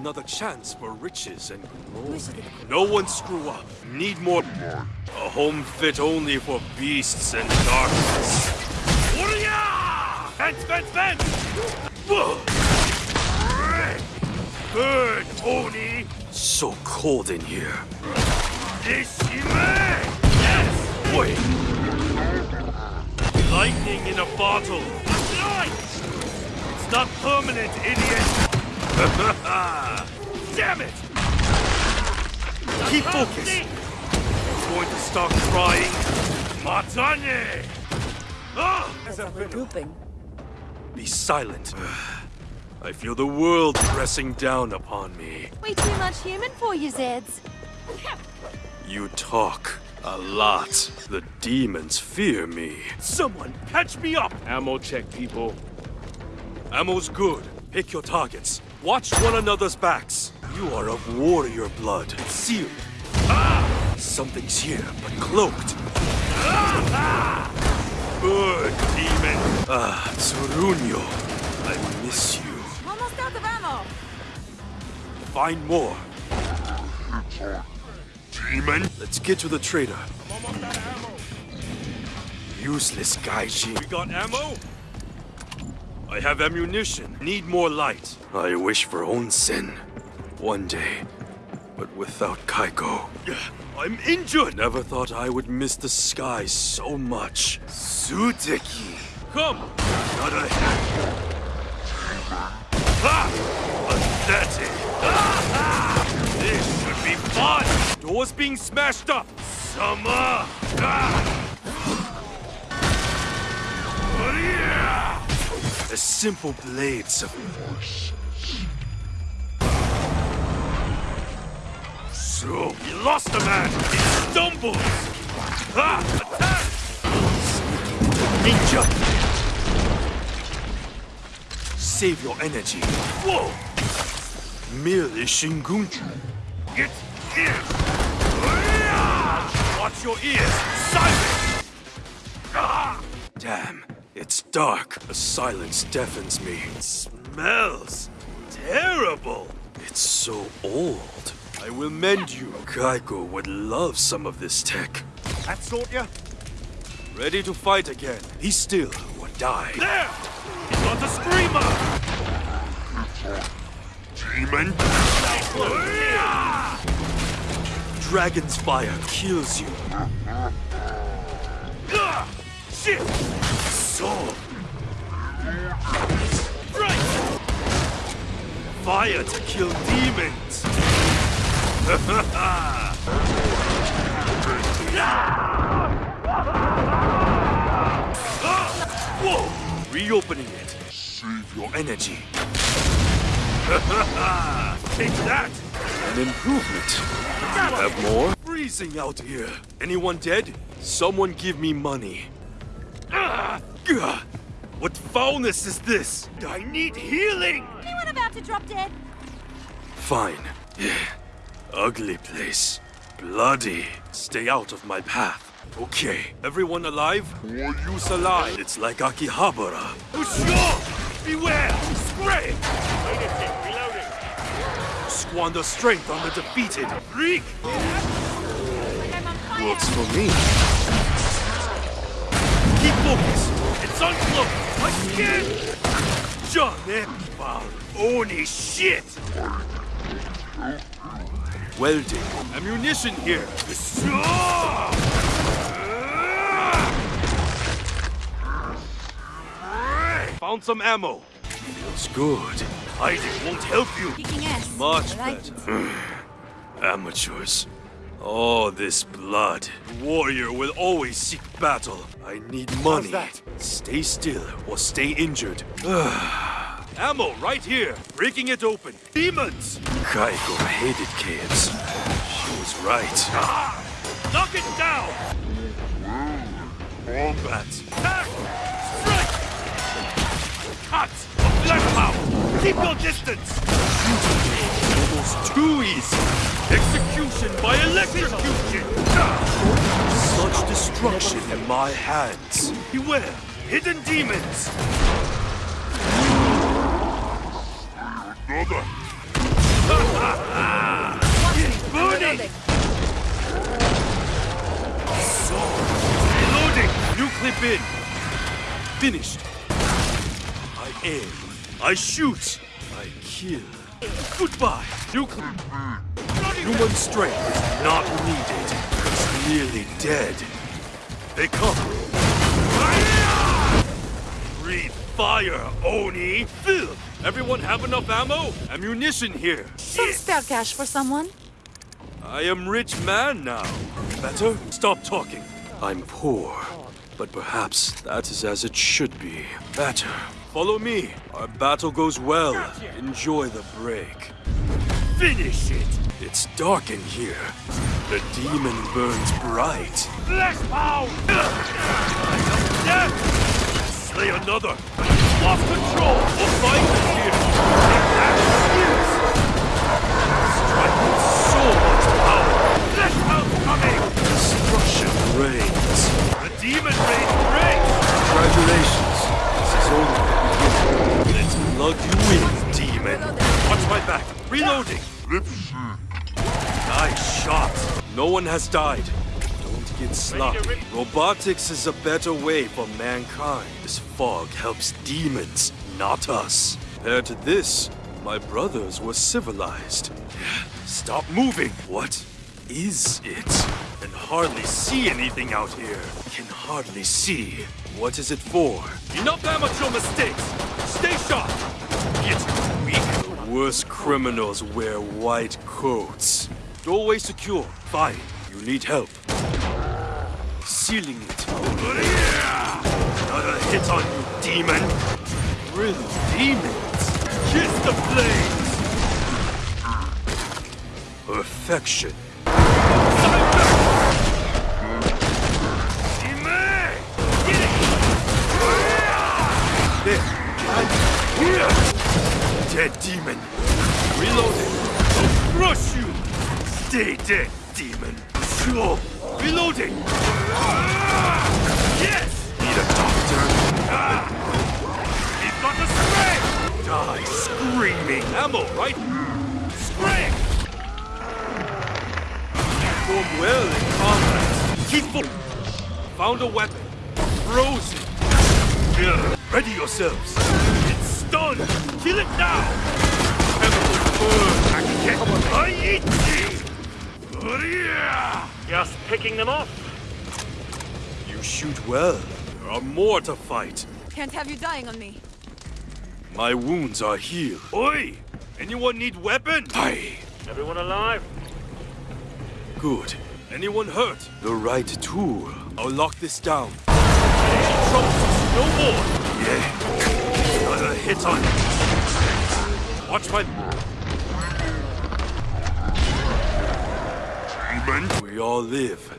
Another chance for riches and glory. No one screw up. Need more. A home fit only for beasts and darkness. Fence, fence, fence! Burn, Oni! So cold in here. Deshime! Yes! Wait! Lightning in a bottle. Light! It's not permanent, idiot! Damn it! Keep focused. I'm going to start crying. Matane! Ah! As I'm regrouping. Be silent. I feel the world pressing down upon me. Way too much human for you, Zeds. You talk a lot. The demons fear me. Someone catch me up! Ammo check, people. Ammo's good. Pick your targets. Watch one another's backs. You are of warrior blood. Sealed. Ah! Something's here, but cloaked. Ah! Good, demon. Ah, Tsuruno. I miss you. Almost out of ammo. Find more. Demon. Let's get to the trader. Useless Gaiji. We got ammo? I have ammunition. Need more light. I wish for onsen. One day. But without Kaiko. I'm injured! Never thought I would miss the sky so much. Suteki. Come! Not a Ha! Pathetic! Ah, ah! This should be fun! Doors being smashed up! Summer! Ah! The simple blades of force. So, you lost a man! He stumbles! Ha! Attack! Ninja! Save your energy. Whoa! Merely Shingunto. Get in! Watch your ears! Silence! Ah! Damn, it's dark. The silence deafens me. It smells terrible. It's so old. I will mend you. Kaiko would love some of this tech. That sort ya? Ready to fight again. Be still or die. There! He's got the screamer! Demon! Dragon's fire kills you. Ah! Shit! Sword! Right! Fire to kill demons! Whoa! Reopening it. Save your energy. Take that! An improvement. You have more? Freezing out here. Anyone dead? Someone give me money. Ah! Gah! What foulness is this? I need healing! Anyone about to drop dead? Fine. Ugly place. Bloody. Stay out of my path. Okay. Everyone alive? Or use alive. It's like Akihabara. Usho! Beware! Spray! Squander strength on the defeated. Reek! Like I'm on fire. Works for me. Keep focused. It's uncloaked. Again! John Epipal. Oni shit! Welding. Ammunition here. Found some ammo. Feels good. Hiding won't help you. Kicking ass. Much I better. Amateurs. All this blood. Warrior will always seek battle. I need money. that? Stay still or stay injured. Ammo right here. Breaking it open. Demons! Kaiko hated caves. She was right. Ah! Knock it down! Wombat. Attack! Strike! Cut! Flesh mouth! Keep your distance! Almost too easy. Execution by electrocution. Such destruction in my hands. Beware, hidden demons. Another. Burning! Reloading! New clip in. Finished. I aim. I shoot. I kill. Goodbye. New. Human strength is not needed. It's nearly dead. They come. Breathe fire, Oni! Phil! Everyone have enough ammo? Ammunition here. Some spare cash for someone? I am rich man now. Better? Stop talking. I'm poor, but perhaps that is as it should be. Better. Follow me. Our battle goes well. Enjoy the break. Finish it! It's dark in here. The demon burns bright. Pound! Death! Slay another! Lost control! We'll in here! One has died. Don't get sloppy. Robotics is a better way for mankind. This fog helps demons, not us. Compared to this, my brothers were civilized. Stop moving. What is it? Can hardly see anything out here. Can hardly see. What is it for? Enough amateur mistakes. Stay sharp. It's weak. The worst criminals wear white coats. Doorway secure. Fine. You need help. Sealing it. Another hit on you, demon. Really, demons? Kiss the flames. Perfection. There. Here. Dead demon. Reloading. I'll crush you. Stay dead, demon. Sure. Reloading. Yes. Need a doctor. He's got the spray! Die screaming. Ammo, right? Spray! Perform well in combat. Keep fo- Found a weapon. Frozen. Ready yourselves. It's stunned. Kill it now. Chemical burn. I can get. I eat you. Just picking them off. You shoot well. There are more to fight. Can't have you dying on me. My wounds are healed. Oi! Anyone need weapon? Aye. Everyone alive? Good. Anyone hurt? The right tool. I'll lock this down. Troubles, no more. Yeah. Another hit on you. Watch my. We all live.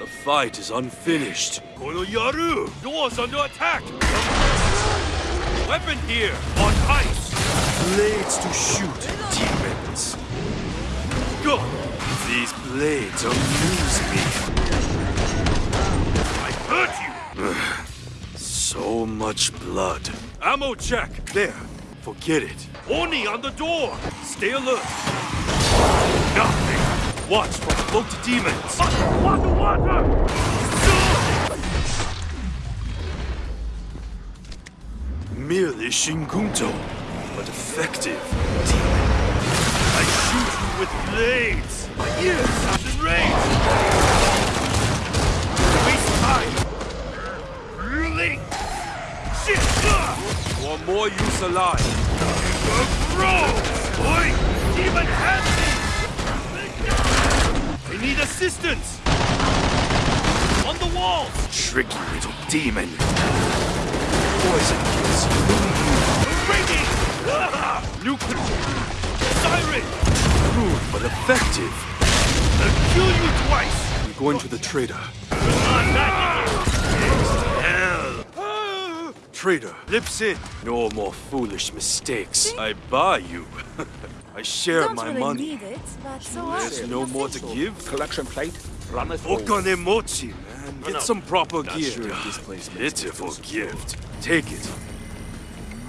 The fight is unfinished. Konoyaru! Doors under attack! Weapon here! On ice! Blades to shoot demons. Go! These blades amuse me. I hurt you! so much blood. Ammo check! There. Forget it. Oni on the door! Stay alert. Nothing. Watch for the cloaked demons. Water, water! Merely Shingunto, but effective. Demon. I shoot you with blades. My ears sound enraged. Waste time. Really? Shit! Ugh! Or more use alive. Bro! Oi! Demon me! I need assistance! On the walls! Tricky little demon. Poison kills. Ringing! Nuclear! Siren! Crude but effective. I'll kill you twice! I'm going to the! Ah! Trader, lips in. No more foolish mistakes. I buy you. I share Don't my really money. need it, but so? There's no more to give. Collection plate, runneth over. Okanemochi, man. Get some proper gear. sure this place makes me Pitiful gift. Take it.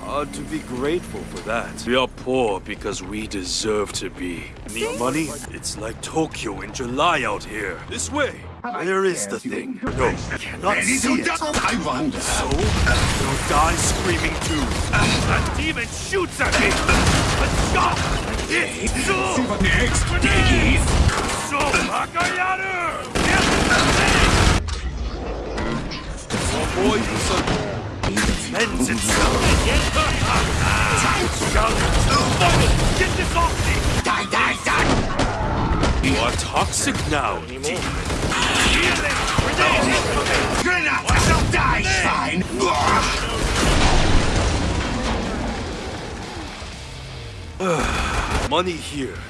Hard to be grateful for that. We are poor because we deserve to be. Need money? It's like Tokyo in July out here. This way. Where is the thing? No, cannot see it. I wonder. So, you'll die screaming too. That demon shoots at me. Let's go. So, What next? Diggy! so. Oh this defends itself. Get this off me! Die, die, die! You are toxic now, demon. Grenade! Die, Stein! Money here.